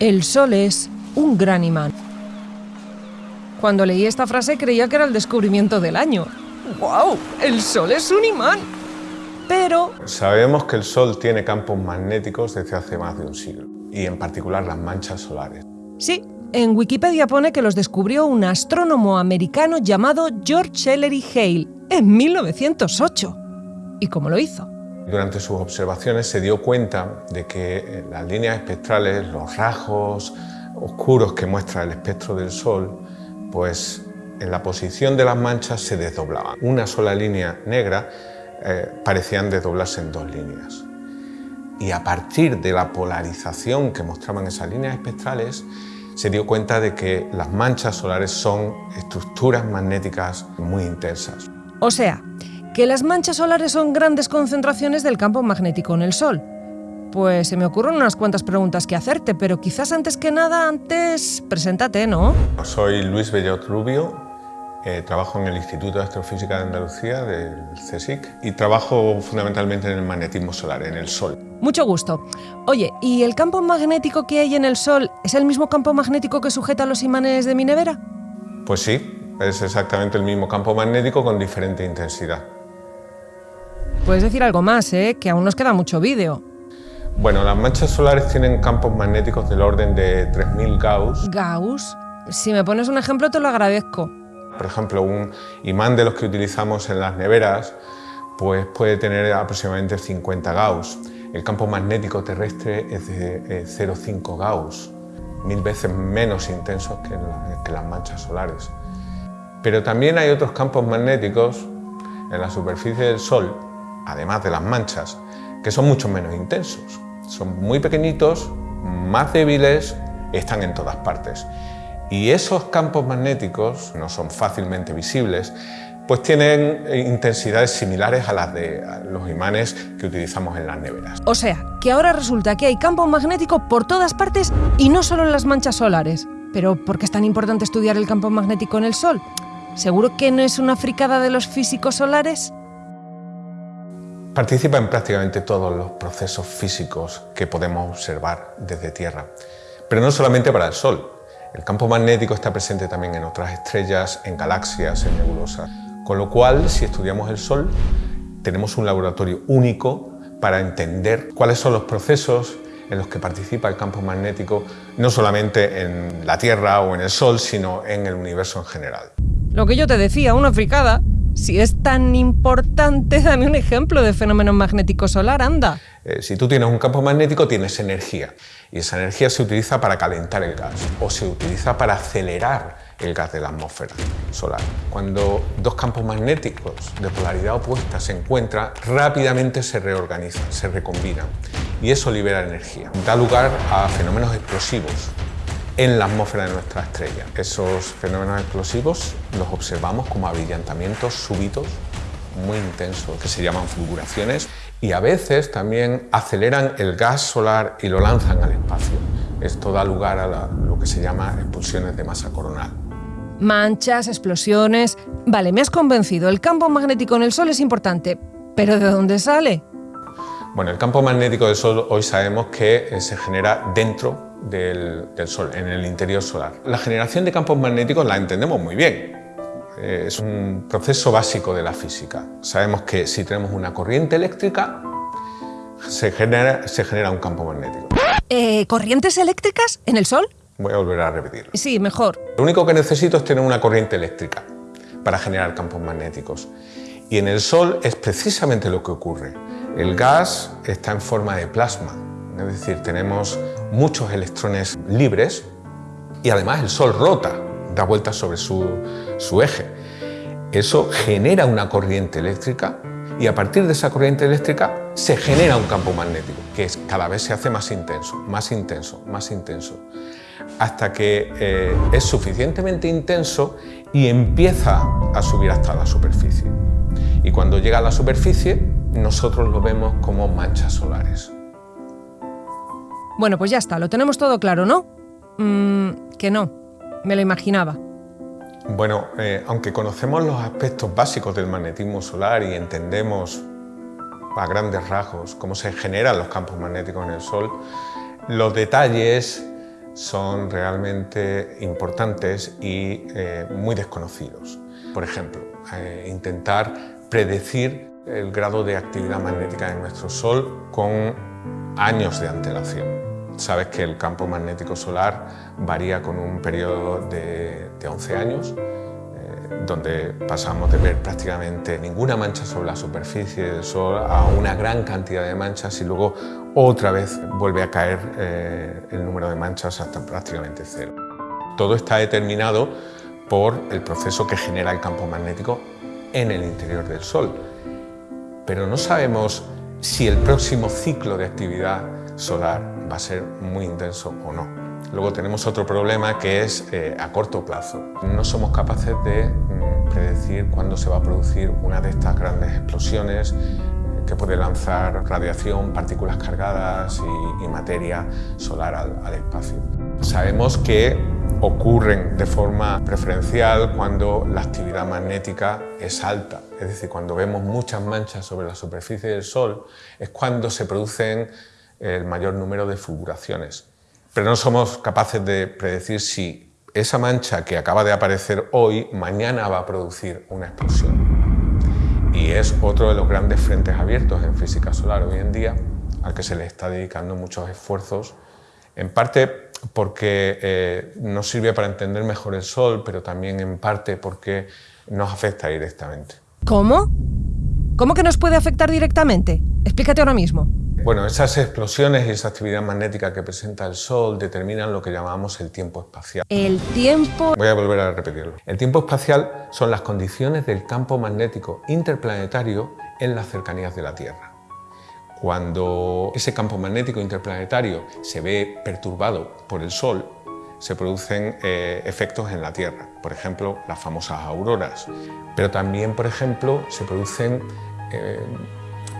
El Sol es un gran imán. Cuando leí esta frase creía que era el descubrimiento del año. ¡Wow! ¡El Sol es un imán! Pero... Sabemos que el Sol tiene campos magnéticos desde hace más de un siglo, y en particular las manchas solares. Sí, en Wikipedia pone que los descubrió un astrónomo americano llamado George Ellery Hale en 1908. ¿Y cómo lo hizo? Durante sus observaciones se dio cuenta de que eh, las líneas espectrales, los rasgos oscuros que muestra el espectro del Sol, pues en la posición de las manchas se desdoblaban. Una sola línea negra eh, parecían desdoblarse en dos líneas. Y a partir de la polarización que mostraban esas líneas espectrales, se dio cuenta de que las manchas solares son estructuras magnéticas muy intensas. O sea, que las manchas solares son grandes concentraciones del campo magnético en el Sol. Pues se me ocurren unas cuantas preguntas que hacerte, pero quizás antes que nada, antes, preséntate, ¿no? Soy Luis Bellot Rubio, eh, trabajo en el Instituto de Astrofísica de Andalucía, del CSIC, y trabajo fundamentalmente en el magnetismo solar, en el Sol. Mucho gusto. Oye, ¿y el campo magnético que hay en el Sol es el mismo campo magnético que sujeta los imanes de mi nevera? Pues sí, es exactamente el mismo campo magnético con diferente intensidad. Puedes decir algo más, ¿eh? que aún nos queda mucho vídeo. Bueno, las manchas solares tienen campos magnéticos del orden de 3.000 Gauss. ¿Gauss? Si me pones un ejemplo te lo agradezco. Por ejemplo, un imán de los que utilizamos en las neveras pues puede tener aproximadamente 50 Gauss. El campo magnético terrestre es de 0,5 Gauss, mil veces menos intenso que, que las manchas solares. Pero también hay otros campos magnéticos en la superficie del Sol además de las manchas, que son mucho menos intensos. Son muy pequeñitos, más débiles, están en todas partes. Y esos campos magnéticos no son fácilmente visibles, pues tienen intensidades similares a las de los imanes que utilizamos en las neveras. O sea, que ahora resulta que hay campos magnéticos por todas partes y no solo en las manchas solares. Pero ¿por qué es tan importante estudiar el campo magnético en el Sol? ¿Seguro que no es una fricada de los físicos solares? Participa en prácticamente todos los procesos físicos que podemos observar desde Tierra, pero no solamente para el Sol. El campo magnético está presente también en otras estrellas, en galaxias, en nebulosas. Con lo cual, si estudiamos el Sol, tenemos un laboratorio único para entender cuáles son los procesos en los que participa el campo magnético, no solamente en la Tierra o en el Sol, sino en el universo en general. Lo que yo te decía, una fricada. Si es tan importante, dame un ejemplo de fenómeno magnético solar, anda. Eh, si tú tienes un campo magnético, tienes energía. Y esa energía se utiliza para calentar el gas o se utiliza para acelerar el gas de la atmósfera solar. Cuando dos campos magnéticos de polaridad opuesta se encuentran, rápidamente se reorganizan, se recombinan y eso libera energía. Da lugar a fenómenos explosivos en la atmósfera de nuestra estrella. Esos fenómenos explosivos los observamos como abrillantamientos súbitos muy intensos que se llaman fulguraciones y a veces también aceleran el gas solar y lo lanzan al espacio. Esto da lugar a lo que se llama expulsiones de masa coronal. Manchas, explosiones... Vale, me has convencido, el campo magnético en el Sol es importante, pero ¿de dónde sale? Bueno, el campo magnético del Sol hoy sabemos que eh, se genera dentro del, Sol, en el interior solar. La generación de campos magnéticos la entendemos muy bien. Eh, es un proceso básico de la física. Sabemos que si tenemos una corriente eléctrica, se genera, se genera un campo magnético. Eh, ¿Corrientes eléctricas en el Sol? Voy a volver a repetir. Sí, mejor. Lo único que necesito es tener una corriente eléctrica para generar campos magnéticos. Y en el Sol es precisamente lo que ocurre. El gas está en forma de plasma, es decir, tenemos muchos electrones libres y además el Sol rota, da vueltas sobre su, eje. Eso genera una corriente eléctrica y a partir de esa corriente eléctrica se genera un campo magnético que cada vez se hace más intenso, más intenso, más intenso, hasta que eh, es suficientemente intenso y empieza a subir hasta la superficie. Y cuando llega a la superficie, nosotros lo vemos como manchas solares. Bueno, pues ya está, lo tenemos todo claro, ¿no? Mm, que no, me lo imaginaba. Bueno, eh, aunque conocemos los aspectos básicos del magnetismo solar y entendemos a grandes rasgos cómo se generan los campos magnéticos en el Sol, los detalles son realmente importantes y eh, muy desconocidos. Por ejemplo, eh, intentar predecir el grado de actividad magnética en nuestro Sol con años de antelación. Sabes que el campo magnético solar varía con un periodo de, de 11 años donde pasamos de ver prácticamente ninguna mancha sobre la superficie del Sol a una gran cantidad de manchas y luego otra vez vuelve a caer eh, el número de manchas hasta prácticamente cero. Todo está determinado por el proceso que genera el campo magnético en el interior del Sol. Pero no sabemos si el próximo ciclo de actividad solar va a ser muy intenso o no. Luego tenemos otro problema que es eh, a corto plazo. No somos capaces de mm, predecir cuándo se va a producir una de estas grandes explosiones eh, que puede lanzar radiación, partículas cargadas y, materia solar al, espacio. Sabemos que ocurren de forma preferencial cuando la actividad magnética es alta, es decir, cuando vemos muchas manchas sobre la superficie del Sol es cuando se producen el mayor número de fulguraciones pero no somos capaces de predecir si esa mancha que acaba de aparecer hoy, mañana va a producir una explosión. Y es otro de los grandes frentes abiertos en física solar hoy en día, al que se le está dedicando muchos esfuerzos, en parte porque eh, nos sirve para entender mejor el Sol, pero también en parte porque nos afecta directamente. ¿Cómo? ¿Cómo que nos puede afectar directamente? Explícate ahora mismo. Bueno, esas explosiones y esa actividad magnética que presenta el Sol determinan lo que llamamos el tiempo espacial. El tiempo... Voy a volver a repetirlo. El tiempo espacial son las condiciones del campo magnético interplanetario en las cercanías de la Tierra. Cuando ese campo magnético interplanetario se ve perturbado por el Sol, se producen eh, efectos en la Tierra, por ejemplo, las famosas auroras, pero también, por ejemplo, se producen eh,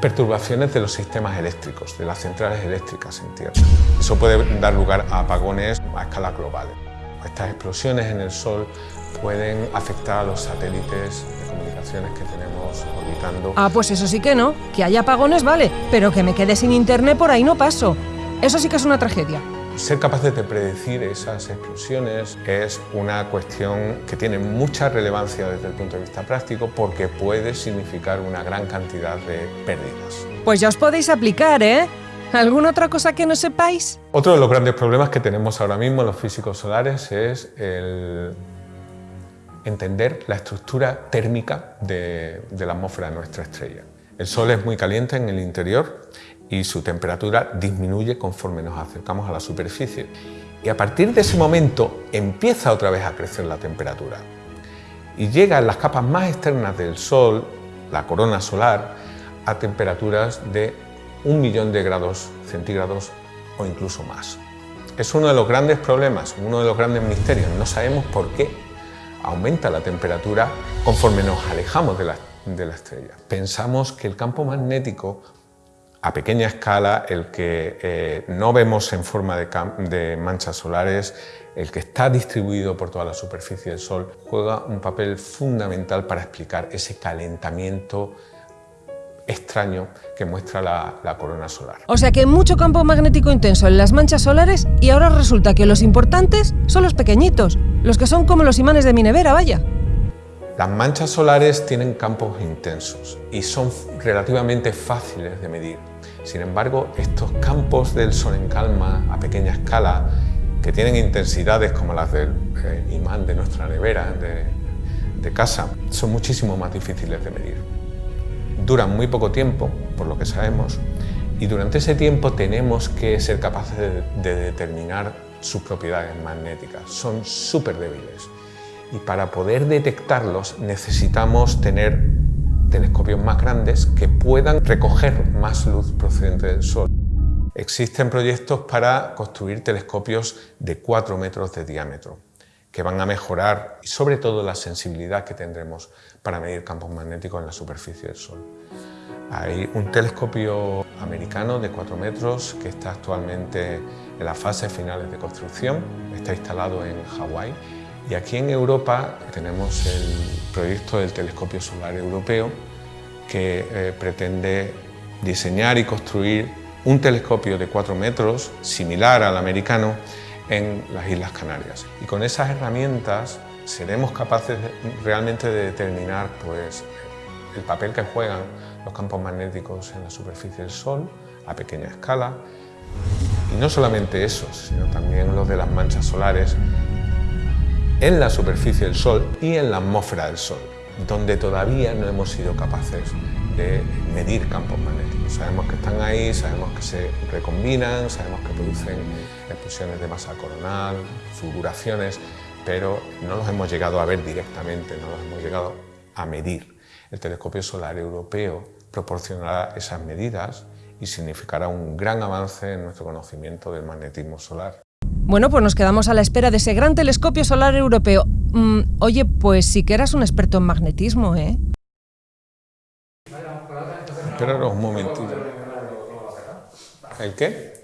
perturbaciones de los sistemas eléctricos, de las centrales eléctricas en Tierra. Eso puede dar lugar a apagones a escala global. Estas explosiones en el Sol pueden afectar a los satélites de comunicaciones que tenemos orbitando. Ah, pues eso sí que no. Que haya apagones vale, pero que me quede sin internet por ahí no paso. Eso sí que es una tragedia. Ser capaces de predecir esas explosiones es una cuestión que tiene mucha relevancia desde el punto de vista práctico porque puede significar una gran cantidad de pérdidas. Pues ya os podéis aplicar, ¿eh? ¿Alguna otra cosa que no sepáis? Otro de los grandes problemas que tenemos ahora mismo los físicos solares es el entender la estructura térmica de, de la atmósfera de nuestra estrella. El Sol es muy caliente en el interior y su temperatura disminuye conforme nos acercamos a la superficie. Y a partir de ese momento empieza otra vez a crecer la temperatura. Y llega en las capas más externas del Sol, la corona solar, a temperaturas de un millón de grados centígrados o incluso más. Es uno de los grandes problemas, uno de los grandes misterios. No sabemos por qué aumenta la temperatura conforme nos alejamos de la, de la estrella. Pensamos que el campo magnético a pequeña escala, el que eh, no vemos en forma de, manchas solares, el que está distribuido por toda la superficie del Sol, juega un papel fundamental para explicar ese calentamiento extraño que muestra la, la, corona solar. O sea que mucho campo magnético intenso en las manchas solares y ahora resulta que los importantes son los pequeñitos, los que son como los imanes de mi nevera, vaya. Las manchas solares tienen campos intensos y son relativamente fáciles de medir. Sin embargo, estos campos del Sol en calma a pequeña escala, que tienen intensidades como las del eh, imán de nuestra nevera de, casa, son muchísimo más difíciles de medir. Duran muy poco tiempo, por lo que sabemos, y durante ese tiempo tenemos que ser capaces de, determinar sus propiedades magnéticas. Son súper débiles. Y para poder detectarlos necesitamos tener telescopios más grandes que puedan recoger más luz procedente del Sol. Existen proyectos para construir telescopios de 4 metros de diámetro, que van a mejorar sobre todo la sensibilidad que tendremos para medir campos magnéticos en la superficie del Sol. Hay un telescopio americano de 4 metros que está actualmente en las fases finales de construcción, está instalado en Hawái y aquí en Europa tenemos el proyecto del Telescopio Solar Europeo que eh, pretende diseñar y construir un telescopio de 4 metros, similar al americano, en las Islas Canarias. Y con esas herramientas seremos capaces realmente de determinar pues, el papel que juegan los campos magnéticos en la superficie del Sol a pequeña escala. Y no solamente esos, sino también los de las manchas solares en la superficie del Sol y en la atmósfera del Sol, donde todavía no hemos sido capaces de medir campos magnéticos. Sabemos que están ahí, sabemos que se recombinan, sabemos que producen explosiones de masa coronal, fulguraciones, pero no los hemos llegado a ver directamente, no los hemos llegado a medir. El telescopio solar europeo proporcionará esas medidas y significará un gran avance en nuestro conocimiento del magnetismo solar. Bueno, pues nos quedamos a la espera de ese gran telescopio solar europeo. Mm, oye, pues sí que eras un experto en magnetismo, ¿eh? Esperaros un momentito. ¿El qué?